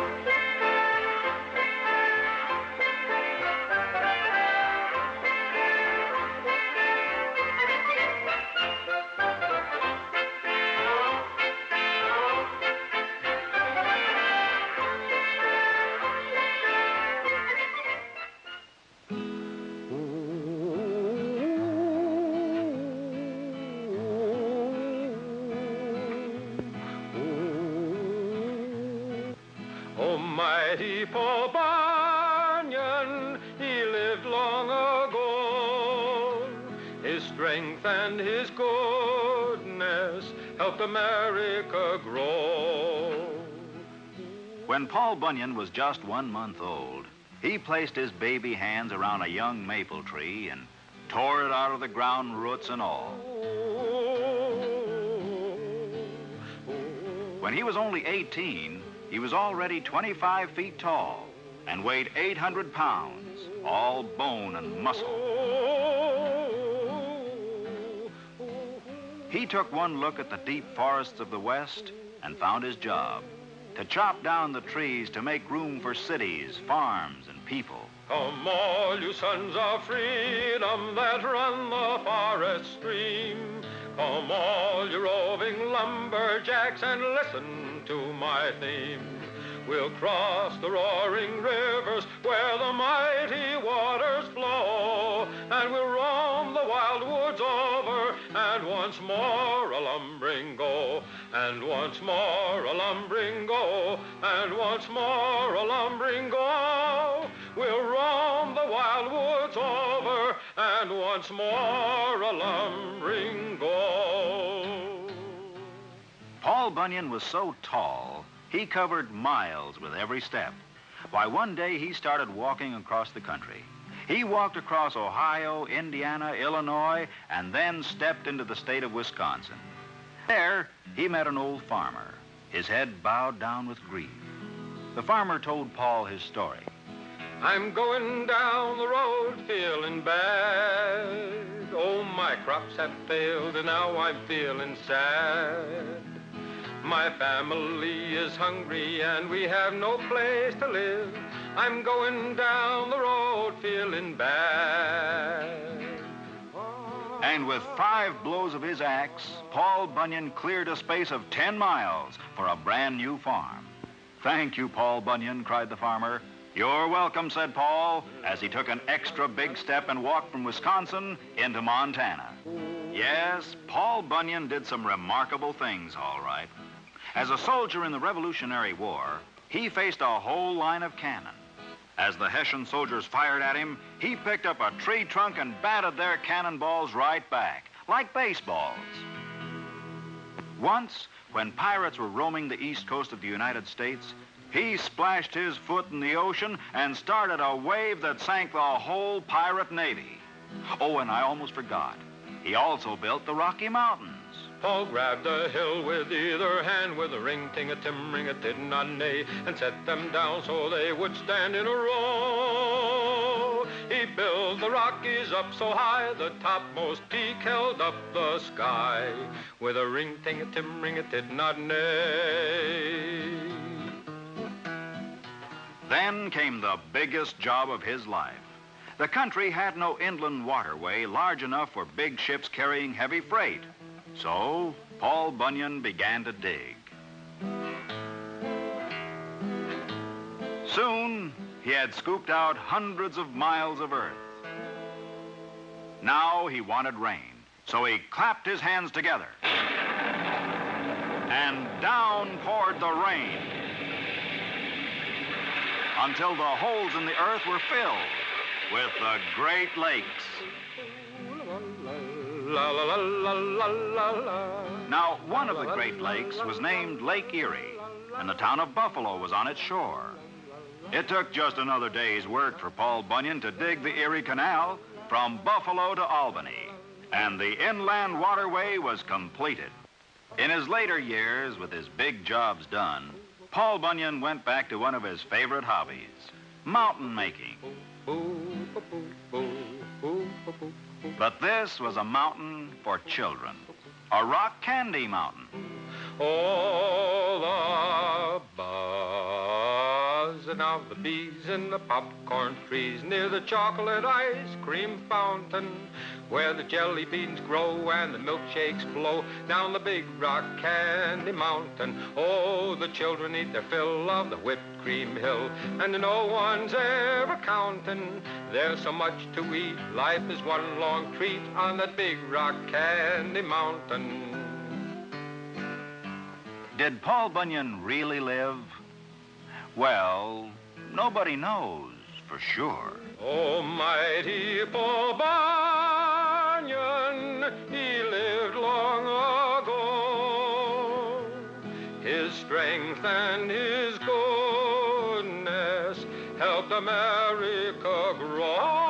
Almighty Paul Bunyan, he lived long ago. His strength and his goodness helped America grow. When Paul Bunyan was just one month old, he placed his baby hands around a young maple tree and tore it out of the ground, roots and all. When he was only 18, he was already 25 feet tall and weighed 800 pounds, all bone and muscle. He took one look at the deep forests of the West and found his job to chop down the trees to make room for cities, farms, and people. Come all you sons of freedom that run the forest stream. Come all you roving lumberjacks and listen to my theme. We'll cross the roaring rivers where the mighty waters flow, and we'll roam the wild woods over, and once more a lumbering go, and once more a lumbering go, and once more a lumbering go. We'll roam the wild woods over, and once more a lumbering Bunyan was so tall, he covered miles with every step. Why, one day he started walking across the country. He walked across Ohio, Indiana, Illinois, and then stepped into the state of Wisconsin. There, he met an old farmer, his head bowed down with grief. The farmer told Paul his story. I'm going down the road feeling bad. Oh, my crops have failed, and now I'm feeling sad. My family is hungry and we have no place to live. I'm going down the road feeling bad. And with five blows of his axe, Paul Bunyan cleared a space of 10 miles for a brand new farm. Thank you, Paul Bunyan, cried the farmer. You're welcome, said Paul, as he took an extra big step and walked from Wisconsin into Montana. Yes, Paul Bunyan did some remarkable things, all right. As a soldier in the Revolutionary War, he faced a whole line of cannon. As the Hessian soldiers fired at him, he picked up a tree trunk and batted their cannonballs right back, like baseballs. Once, when pirates were roaming the east coast of the United States, he splashed his foot in the ocean and started a wave that sank the whole pirate navy. Oh, and I almost forgot. He also built the Rocky Mountains. Paul grabbed a hill with either hand with a ring, ting, a tim, ring, a did not nay, and set them down so they would stand in a row. He built the Rockies up so high, the topmost peak held up the sky, with a ring, ting, a tim, ring, a did not nay. Then came the biggest job of his life. The country had no inland waterway large enough for big ships carrying heavy freight. So, Paul Bunyan began to dig. Soon, he had scooped out hundreds of miles of earth. Now he wanted rain, so he clapped his hands together. And down poured the rain until the holes in the earth were filled with the Great Lakes. La la la. Now, one of the Great Lakes was named Lake Erie, and the town of Buffalo was on its shore. It took just another day's work for Paul Bunyan to dig the Erie Canal from Buffalo to Albany, and the inland waterway was completed. In his later years, with his big jobs done, Paul Bunyan went back to one of his favorite hobbies, mountain making. But this was a mountain for children, a rock candy mountain. All above. buzzing of the bees in the popcorn trees near the chocolate ice cream fountain where the jelly beans grow and the milkshakes flow down the big rock candy mountain. Oh, the children eat their fill of the whipped cream hill, and no one's ever counting. There's so much to eat, life is one long treat on that big rock candy mountain. Did Paul Bunyan really live? Well, nobody knows for sure. Almighty Paul Bunyan, strength and his goodness helped America grow.